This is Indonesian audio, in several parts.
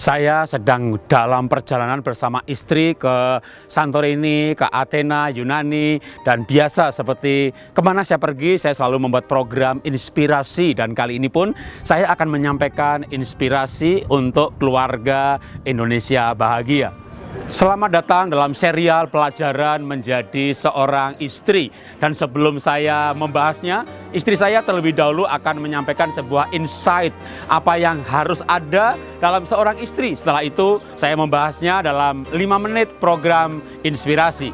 Saya sedang dalam perjalanan bersama istri ke Santorini, ke Athena, Yunani, dan biasa seperti ke mana saya pergi, saya selalu membuat program inspirasi. Dan kali ini pun saya akan menyampaikan inspirasi untuk keluarga Indonesia bahagia. Selamat datang dalam serial pelajaran menjadi seorang istri. Dan sebelum saya membahasnya, istri saya terlebih dahulu akan menyampaikan sebuah insight apa yang harus ada dalam seorang istri. Setelah itu, saya membahasnya dalam 5 menit program inspirasi.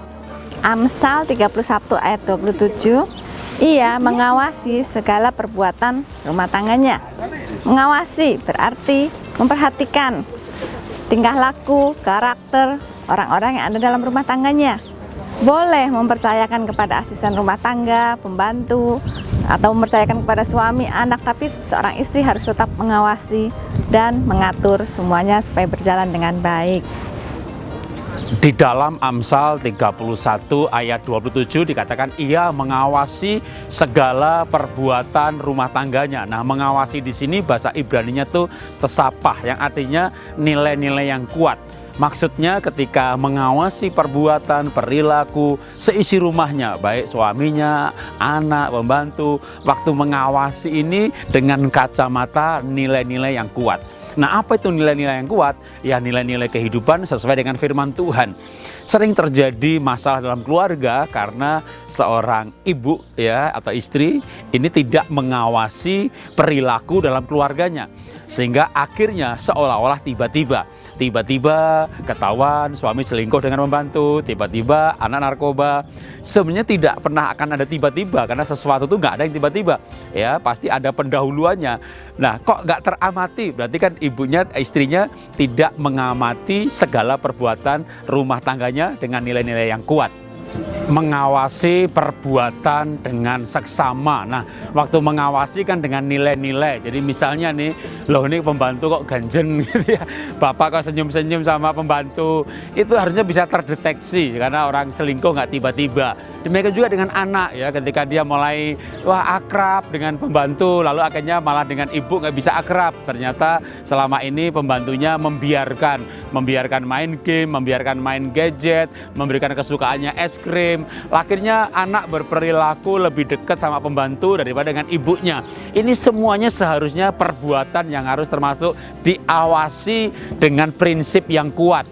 Amsal 31 ayat 27 ia mengawasi segala perbuatan rumah tangganya. Mengawasi berarti memperhatikan tingkah laku, karakter orang-orang yang ada dalam rumah tangganya. Boleh mempercayakan kepada asisten rumah tangga, pembantu, atau mempercayakan kepada suami, anak, tapi seorang istri harus tetap mengawasi dan mengatur semuanya supaya berjalan dengan baik. Di dalam Amsal 31 ayat 27 dikatakan ia mengawasi segala perbuatan rumah tangganya. Nah, mengawasi di sini bahasa Ibrani-nya tuh tesapah yang artinya nilai-nilai yang kuat. Maksudnya ketika mengawasi perbuatan, perilaku, seisi rumahnya, baik suaminya, anak, pembantu, waktu mengawasi ini dengan kacamata nilai-nilai yang kuat. Nah, apa itu nilai-nilai yang kuat? Ya, nilai-nilai kehidupan sesuai dengan firman Tuhan. Sering terjadi masalah dalam keluarga karena seorang ibu ya atau istri ini tidak mengawasi perilaku dalam keluarganya. Sehingga akhirnya seolah-olah tiba-tiba tiba-tiba ketahuan suami selingkuh dengan membantu, tiba-tiba anak narkoba. Sebenarnya tidak pernah akan ada tiba-tiba karena sesuatu itu nggak ada yang tiba-tiba. Ya, pasti ada pendahuluannya. Nah, kok nggak teramati? Berarti kan ibunya, istrinya tidak mengamati segala perbuatan rumah tangganya dengan nilai-nilai yang kuat mengawasi perbuatan dengan seksama. Nah, waktu mengawasi kan dengan nilai-nilai. Jadi misalnya nih, loh ini pembantu kok ganjen gitu ya. Bapak kok senyum-senyum sama pembantu. Itu harusnya bisa terdeteksi karena orang selingkuh nggak tiba-tiba. Demikian juga dengan anak ya, ketika dia mulai wah akrab dengan pembantu, lalu akhirnya malah dengan ibu nggak bisa akrab. Ternyata selama ini pembantunya membiarkan, membiarkan main game, membiarkan main gadget, memberikan kesukaannya es krim. Akhirnya anak berperilaku lebih dekat sama pembantu daripada dengan ibunya. Ini semuanya seharusnya perbuatan yang harus termasuk diawasi dengan prinsip yang kuat.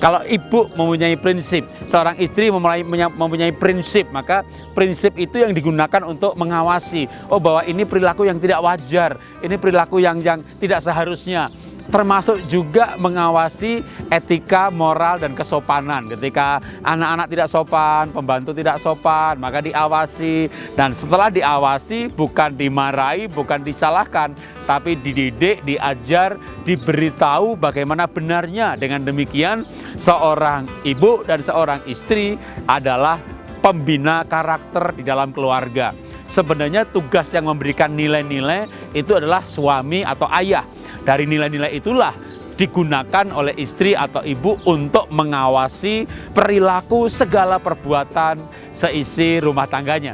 Kalau ibu mempunyai prinsip, seorang istri mempunyai, mempunyai prinsip, maka prinsip itu yang digunakan untuk mengawasi. Oh bahwa ini perilaku yang tidak wajar, ini perilaku yang yang tidak seharusnya termasuk juga mengawasi etika, moral, dan kesopanan. Ketika anak-anak tidak sopan, pembantu tidak sopan, maka diawasi. Dan setelah diawasi, bukan dimarahi, bukan disalahkan, tapi dididik, diajar, diberitahu bagaimana benarnya. Dengan demikian, seorang ibu dan seorang istri adalah pembina karakter di dalam keluarga. Sebenarnya tugas yang memberikan nilai-nilai itu adalah suami atau ayah dari nilai-nilai itulah digunakan oleh istri atau ibu untuk mengawasi perilaku segala perbuatan seisi rumah tangganya.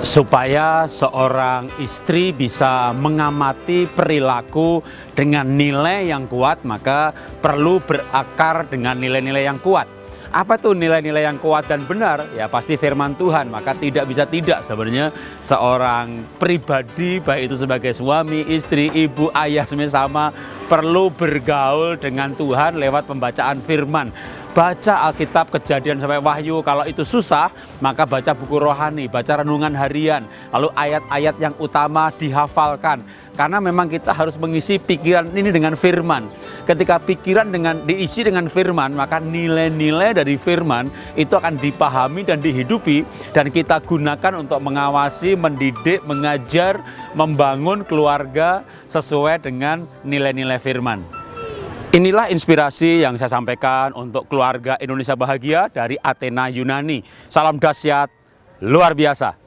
Supaya seorang istri bisa mengamati perilaku dengan nilai yang kuat, maka perlu berakar dengan nilai-nilai yang kuat. Apa tuh nilai-nilai yang kuat dan benar? Ya pasti firman Tuhan, maka tidak bisa tidak sebenarnya seorang pribadi, baik itu sebagai suami, istri, ibu, ayah, semuanya sama, perlu bergaul dengan Tuhan lewat pembacaan firman baca Alkitab kejadian sampai wahyu kalau itu susah maka baca buku rohani baca renungan harian lalu ayat-ayat yang utama dihafalkan karena memang kita harus mengisi pikiran ini dengan firman. Ketika pikiran dengan diisi dengan firman, maka nilai-nilai dari firman itu akan dipahami dan dihidupi dan kita gunakan untuk mengawasi, mendidik, mengajar, membangun keluarga sesuai dengan nilai-nilai firman. Inilah inspirasi yang saya sampaikan untuk keluarga Indonesia bahagia dari Athena Yunani. Salam dahsyat luar biasa.